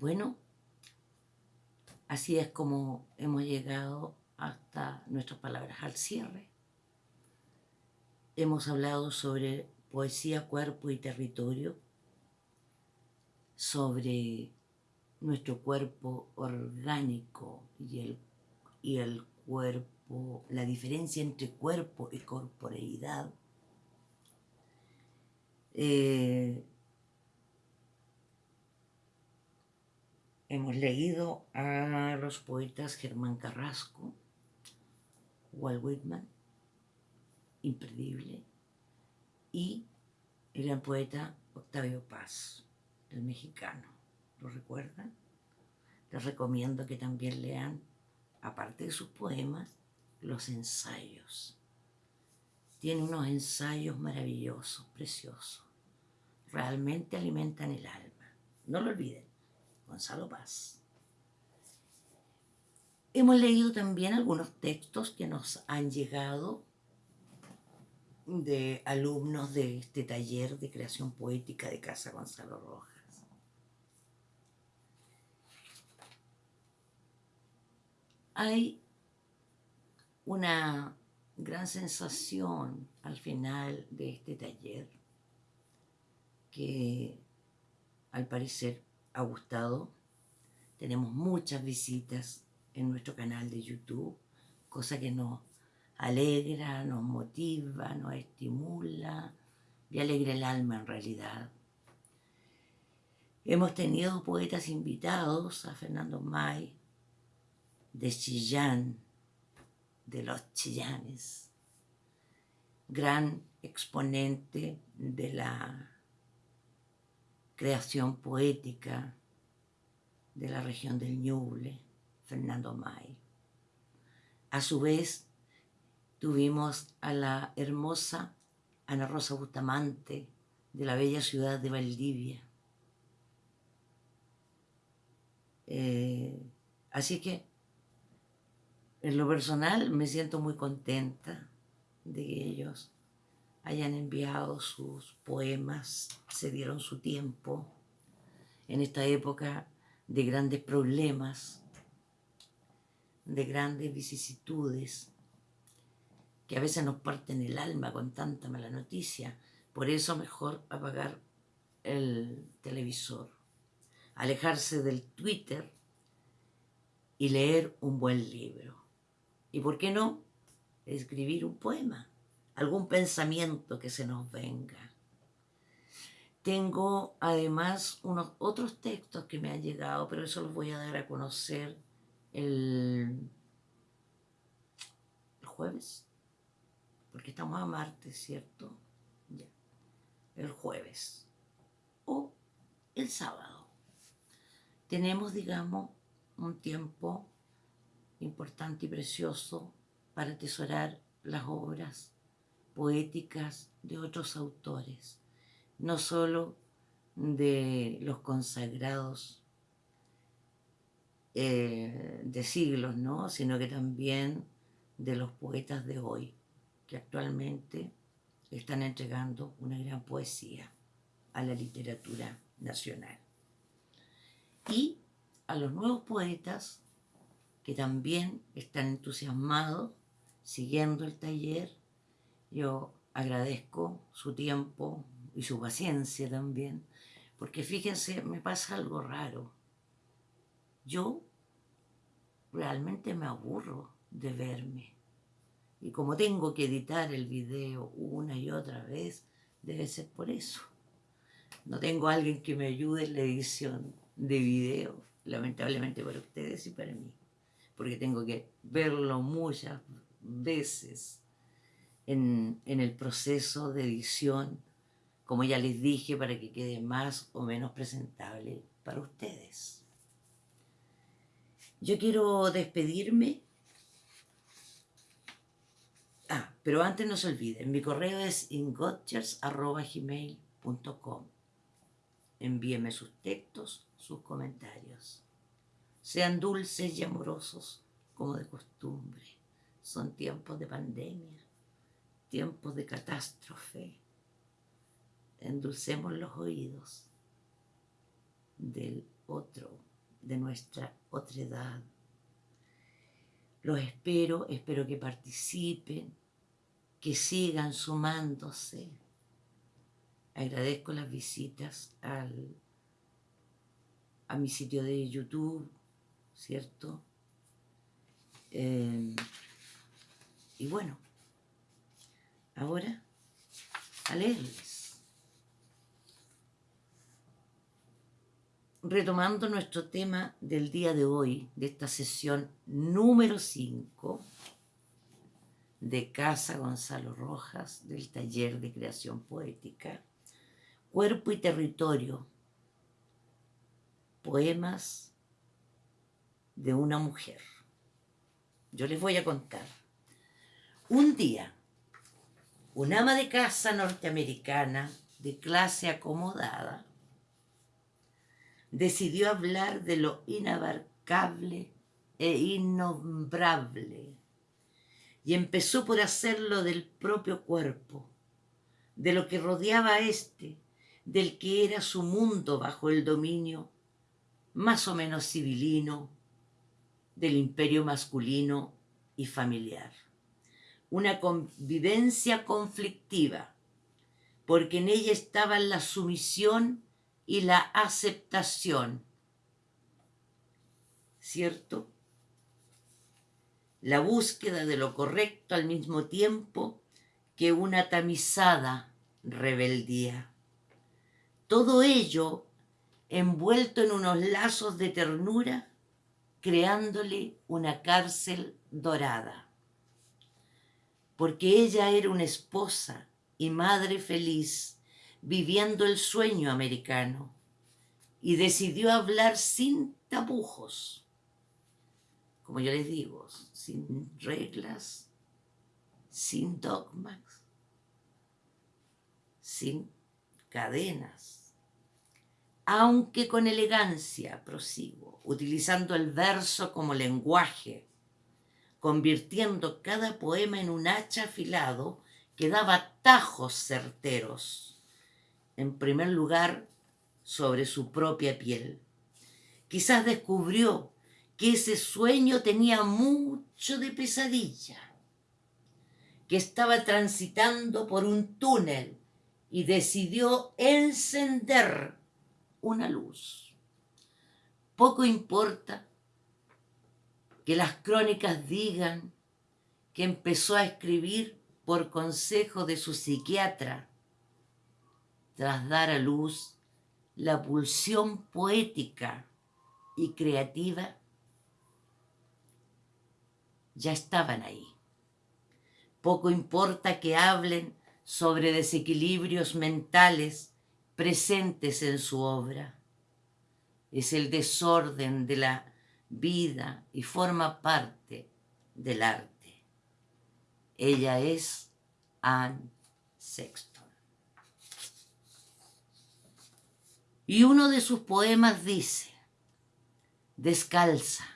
Bueno, así es como hemos llegado hasta nuestras palabras al cierre. Hemos hablado sobre poesía, cuerpo y territorio, sobre nuestro cuerpo orgánico y el, y el cuerpo, la diferencia entre cuerpo y corporeidad. Eh, hemos leído a los poetas Germán Carrasco, Walt Whitman, imperdible, y el gran poeta Octavio Paz, el mexicano. ¿Lo recuerdan? Les recomiendo que también lean, aparte de sus poemas, los ensayos. Tiene unos ensayos maravillosos, preciosos. Realmente alimentan el alma. No lo olviden, Gonzalo Paz. Hemos leído también algunos textos que nos han llegado de alumnos de este taller de creación poética de Casa Gonzalo Rojas. Hay una gran sensación al final de este taller que al parecer ha gustado. Tenemos muchas visitas en nuestro canal de YouTube, cosa que nos alegra, nos motiva, nos estimula y alegra el alma en realidad. Hemos tenido poetas invitados a Fernando May, de Chillán, de los Chillanes, gran exponente de la creación poética de la región del Ñuble, Fernando May. A su vez, tuvimos a la hermosa Ana Rosa Bustamante de la bella ciudad de Valdivia. Eh, así que en lo personal me siento muy contenta de que ellos hayan enviado sus poemas, se dieron su tiempo en esta época de grandes problemas, de grandes vicisitudes, que a veces nos parten el alma con tanta mala noticia. Por eso mejor apagar el televisor, alejarse del Twitter y leer un buen libro. ¿Y por qué no? Escribir un poema, algún pensamiento que se nos venga. Tengo además unos otros textos que me han llegado, pero eso los voy a dar a conocer el, jueves, porque estamos a martes, ¿cierto? Ya. El jueves o el sábado. Tenemos, digamos, un tiempo importante y precioso para atesorar las obras poéticas de otros autores, no solo de los consagrados eh, de siglos, ¿no? sino que también de los poetas de hoy, que actualmente están entregando una gran poesía a la literatura nacional. Y a los nuevos poetas que también están entusiasmados siguiendo el taller. Yo agradezco su tiempo y su paciencia también, porque fíjense, me pasa algo raro. Yo realmente me aburro de verme. Y como tengo que editar el video una y otra vez, debe ser por eso. No tengo a alguien que me ayude en la edición de video, lamentablemente para ustedes y para mí porque tengo que verlo muchas veces en, el proceso de edición, como ya les dije, para que quede más o menos presentable para ustedes. Yo quiero despedirme. Ah, pero antes no se olviden, mi correo es ingotchers.gmail.com Envíeme sus textos, sus comentarios. Sean dulces y amorosos como de costumbre. Son tiempos de pandemia, tiempos de catástrofe. Endulcemos los oídos del otro de nuestra otredad. Los espero, espero que participen, que sigan sumándose. Agradezco las visitas al, a mi sitio de YouTube, ¿cierto? Eh, y bueno, ahora a leerles. Retomando nuestro tema del día de hoy, de esta sesión número 5 de Casa Gonzalo Rojas, del taller de creación poética, Cuerpo y Territorio, poemas de una mujer. Yo les voy a contar. Un día, un ama de casa norteamericana de clase acomodada decidió hablar de lo inabarcable e innombrable y empezó por hacerlo del propio cuerpo, de lo que rodeaba a éste, del que era su mundo bajo el dominio más o menos civilino del imperio masculino y familiar una convivencia conflictiva, porque en ella estaban la sumisión y la aceptación. ¿Cierto? La búsqueda de lo correcto al mismo tiempo que una tamizada rebeldía. Todo ello envuelto en unos lazos de ternura, creándole una cárcel dorada porque ella era una esposa y madre feliz viviendo el sueño americano y decidió hablar sin tapujos, como yo les digo, sin reglas, sin dogmas, sin cadenas, aunque con elegancia, prosigo, utilizando el verso como lenguaje convirtiendo cada poema en un hacha afilado que daba tajos certeros. En primer lugar, sobre su propia piel. Quizás descubrió que ese sueño tenía mucho de pesadilla, que estaba transitando por un túnel y decidió encender una luz. Poco importa que las crónicas digan que empezó a escribir por consejo de su psiquiatra, tras dar a luz la pulsión poética y creativa, ya estaban ahí. Poco importa que hablen sobre desequilibrios mentales presentes en su obra. Es el desorden de la vida y forma parte del arte. Ella es Anne Sexton. Y uno de sus poemas dice, descalza,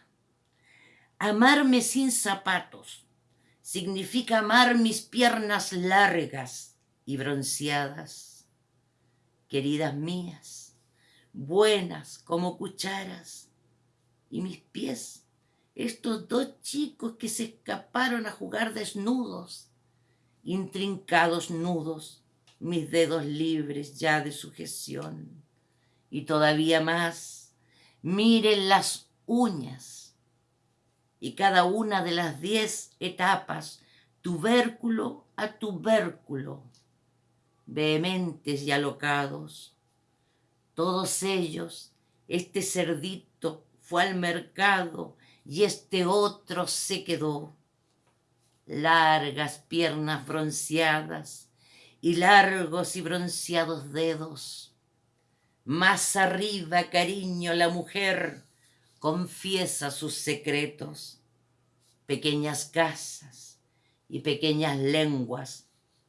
amarme sin zapatos significa amar mis piernas largas y bronceadas, queridas mías, buenas como cucharas, y mis pies, estos dos chicos que se escaparon a jugar desnudos, intrincados nudos, mis dedos libres ya de sujeción. Y todavía más, miren las uñas. Y cada una de las diez etapas, tubérculo a tubérculo, vehementes y alocados, todos ellos, este cerdito fue al mercado y este otro se quedó. Largas piernas bronceadas y largos y bronceados dedos. Más arriba, cariño, la mujer confiesa sus secretos. Pequeñas casas y pequeñas lenguas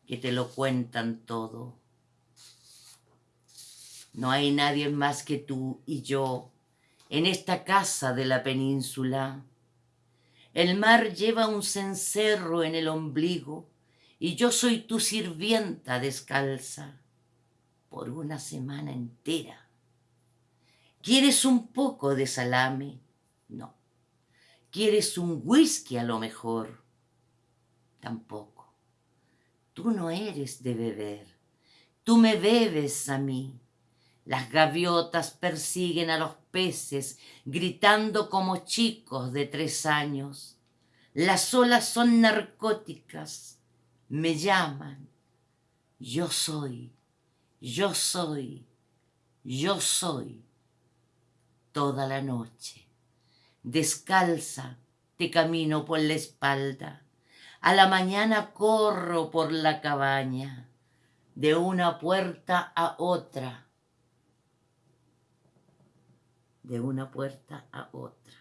que te lo cuentan todo. No hay nadie más que tú y yo en esta casa de la península. El mar lleva un cencerro en el ombligo y yo soy tu sirvienta descalza por una semana entera. ¿Quieres un poco de salame? No. ¿Quieres un whisky a lo mejor? Tampoco. Tú no eres de beber. Tú me bebes a mí. Las gaviotas persiguen a los peces, gritando como chicos de tres años. Las olas son narcóticas, me llaman. Yo soy, yo soy, yo soy toda la noche. Descalza te camino por la espalda. A la mañana corro por la cabaña, de una puerta a otra, de una puerta a otra.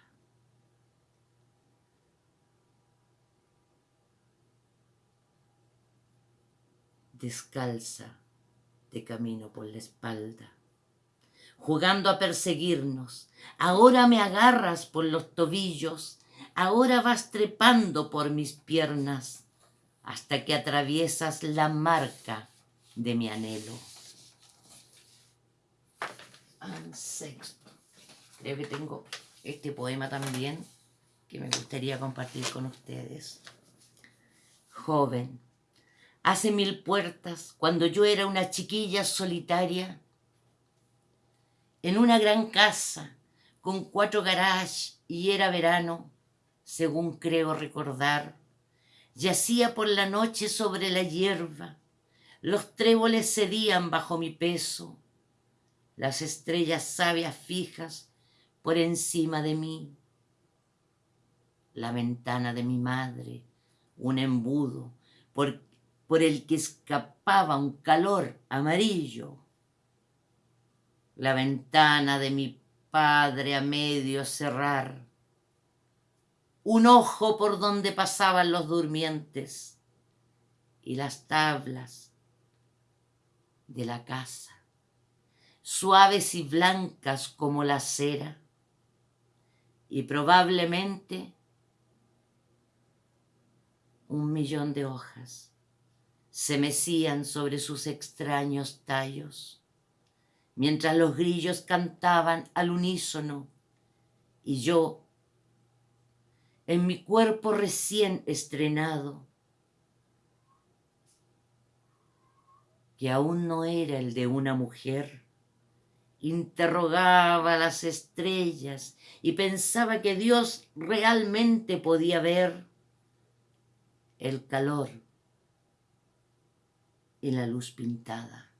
Descalza te camino por la espalda jugando a perseguirnos. Ahora me agarras por los tobillos, ahora vas trepando por mis piernas, hasta que atraviesas la marca de mi anhelo. Creo que tengo este poema también que me gustaría compartir con ustedes. Joven, hace mil puertas, cuando yo era una chiquilla solitaria, en una gran casa con cuatro garages y era verano, según creo recordar. Yacía por la noche sobre la hierba, los tréboles cedían bajo mi peso, las estrellas sabias fijas por encima de mí. La ventana de mi madre, un embudo por, por el que escapaba un calor amarillo. La ventana de mi padre a medio cerrar, un ojo por donde pasaban los durmientes y las tablas de la casa, suaves y blancas como la cera, y probablemente un millón de hojas se mecían sobre sus extraños tallos mientras los grillos cantaban al unísono y yo, en mi cuerpo recién estrenado, que aún no era el de una mujer, interrogaba las estrellas y pensaba que Dios realmente podía ver el calor y la luz pintada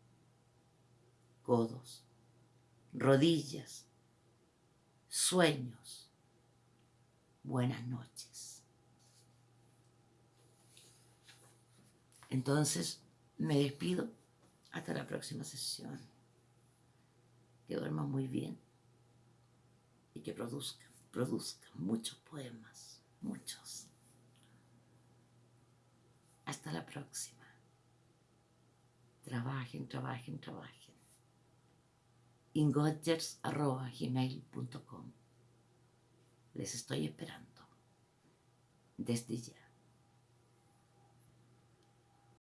codos, rodillas, sueños. Buenas noches. Entonces me despido hasta la próxima sesión. Que duerman muy bien y que produzcan, produzcan muchos poemas, muchos. Hasta la próxima. Trabajen, trabajen, trabajen ingotgers.gmail.com Les estoy esperando desde ya.